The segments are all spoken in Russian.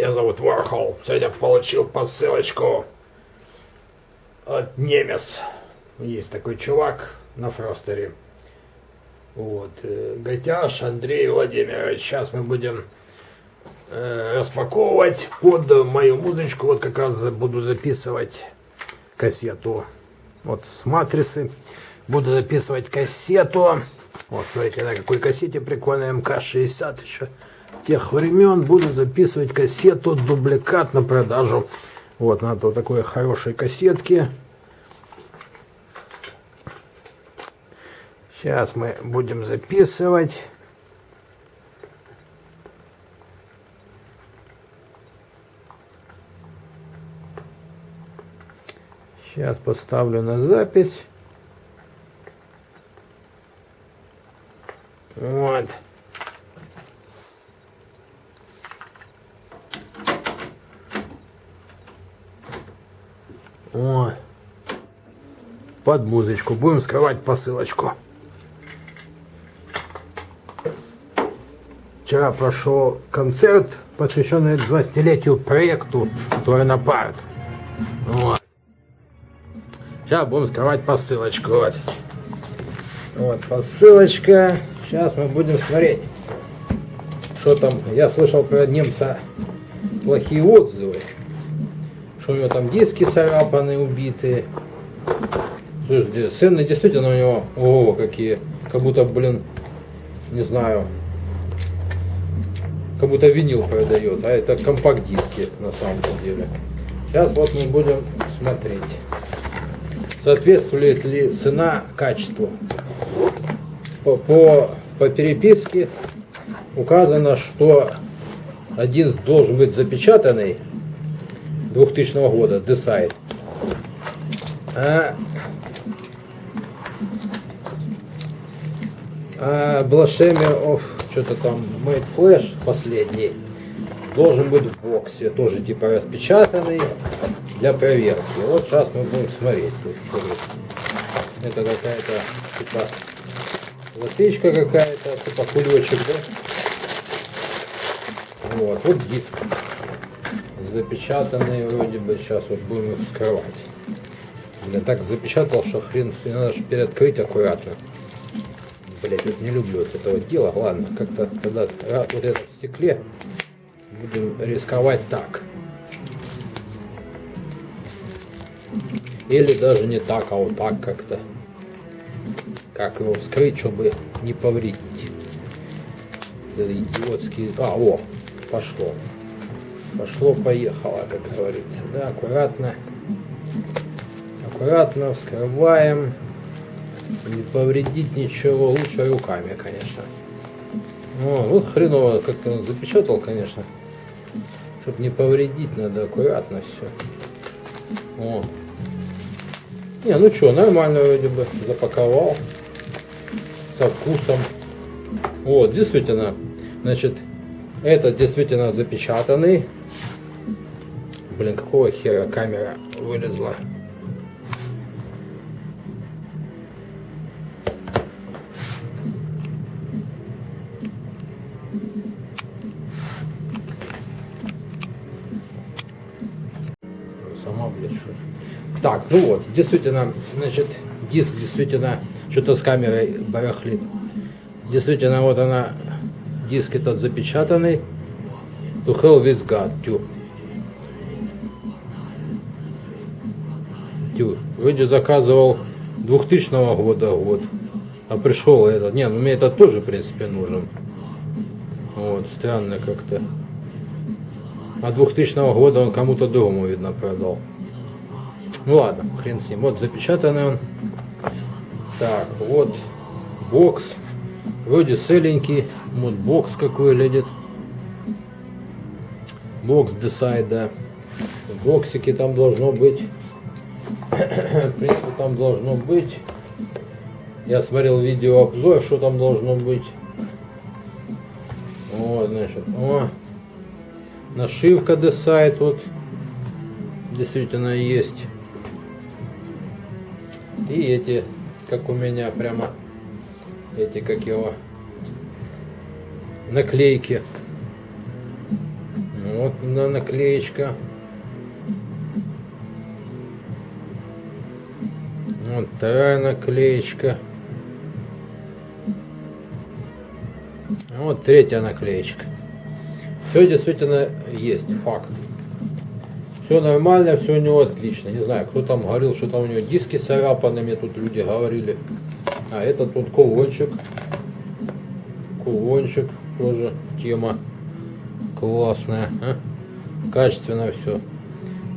Меня зовут Вархол. Сегодня получил посылочку от Немес. Есть такой чувак на Фростере. Вот. э, Гайтяш Андрей Владимирович. Сейчас мы будем э, распаковывать под мою музычку. Вот как раз буду записывать кассету. Вот с матрицы. Буду записывать кассету. Вот, смотрите, на какой кассете прикольная МК-60 еще тех времен. Буду записывать кассету дубликат на продажу. Вот, надо вот такой хорошей кассетки. Сейчас мы будем записывать. Сейчас поставлю на запись. Вот. О, под музычку. Будем скрывать посылочку. Вчера прошел концерт, посвященный 20-летию проекту Туранопарт. Вот. Сейчас будем скрывать посылочку. Вот. вот посылочка. Сейчас мы будем смотреть, что там. Я слышал про немца плохие отзывы. Что у него там диски царапаны, убитые. Слушайте, цены действительно у него, о, какие. Как будто, блин, не знаю, как будто винил продает, а это компакт-диски на самом деле. Сейчас вот мы будем смотреть, соответствует ли цена качеству. По, по, по переписке указано, что один должен быть запечатанный 2000 года, Decide. А, а Blasphemy of что-то там Made Flash последний должен быть в боксе, тоже типа распечатанный для проверки. Вот сейчас мы будем смотреть тут что тут. Это какая-то типа латычка какая-то, типа кулечек, да? Вот, вот диск запечатанный вроде бы, сейчас вот будем их вскрывать. Я так запечатал, что хрен, надо же переоткрыть аккуратно. Блять, вот не люблю вот этого дела. Ладно, как-то тогда вот это в стекле будем рисковать так. Или даже не так, а вот так как-то. Как его вскрыть, чтобы не повредить. Это идиотский... А, о, пошло. Пошло, поехало, как говорится. Да, аккуратно. Аккуратно вскрываем. Не повредить ничего. Лучше руками, конечно. О, ну хреново как-то запечатал, конечно. Чтобы не повредить, надо аккуратно все. О. Не, ну что, нормально вроде бы запаковал. Со вкусом. Вот, действительно, значит, это действительно запечатанный. Блин, какого хера камера вылезла? Сама, блядь, что Так, ну вот, действительно, значит, диск действительно что-то с камерой барахлит. Действительно, вот она, диск этот запечатанный. To hell with God, тю. Тю. Вроде заказывал 2000 года год. А пришел этот. Не, ну мне этот тоже, в принципе, нужен. Вот, странно как-то. А 2000 года он кому-то другому, видно, продал. Ну ладно, хрен с ним. Вот запечатанный он. Так, вот бокс. Вроде целенький. Вот бокс какой ледит. Бокс Decide, да. В боксике там должно быть. В принципе, там должно быть. Я смотрел видео обзор, что там должно быть. Вот, значит, о, нашивка Decide вот действительно есть. И эти, как у меня, прямо эти, как его, наклейки. Вот на наклеечка. Вот вторая наклеечка. Вот третья наклеечка. Все действительно есть, факт. Все нормально, все у него отлично. Не знаю, кто там говорил, что там у него диски царапаны, мне тут люди говорили. А это тут кулончик. Кулончик тоже тема классная. А? Качественно все.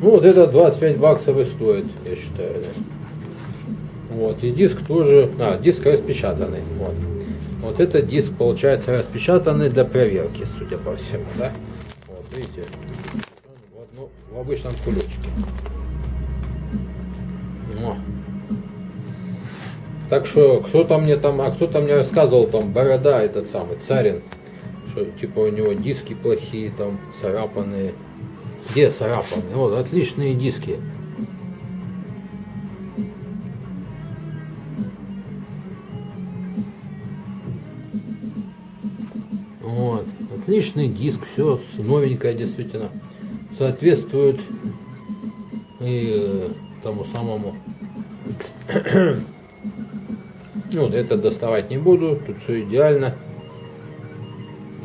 Ну вот это 25 баксов и стоит, я считаю. Да. Вот, и диск тоже, а, диск распечатанный. Вот. Вот этот диск получается распечатанный для проверки, судя по всему, да? Вот, видите, в, одно, в обычном кулечке. О. Так что кто-то мне там, а кто-то мне рассказывал там борода этот самый царин, что типа у него диски плохие там царапанные. Где царапанные? Вот отличные диски. Вот. Отличный диск, все новенькое действительно. Соответствует и э, тому самому. вот это доставать не буду, тут все идеально.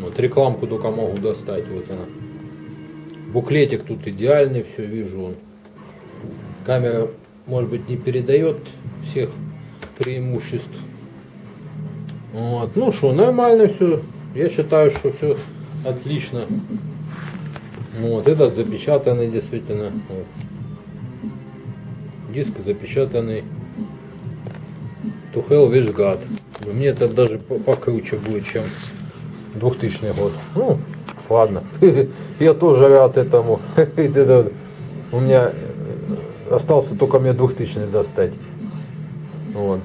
Вот рекламку только могу достать, вот она. Буклетик тут идеальный, все вижу. Он. Камера, может быть, не передает всех преимуществ. Вот. Ну что, нормально все. Я считаю, что все отлично. Вот, этот запечатанный действительно. Вот. Диск запечатанный. To hell with God. Мне это даже покруче будет, чем 2000 год. Ну, ладно. Я тоже рад этому. У меня остался только мне 2000 достать. Вот.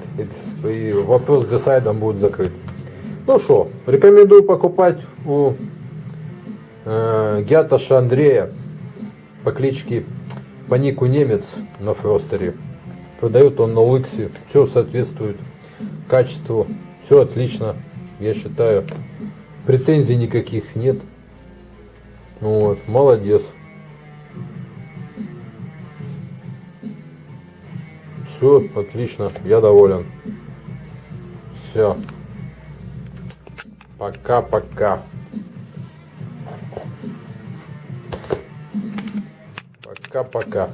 И вопрос с десайдом будет закрыт. Ну что, рекомендую покупать у э, Гяташа Андрея по кличке по нику Немец на Фростере. Продает он на Лыксе. Все соответствует качеству. Все отлично, я считаю. Претензий никаких нет. Вот, молодец. Все отлично, я доволен. Все. Пока-пока. Пока-пока.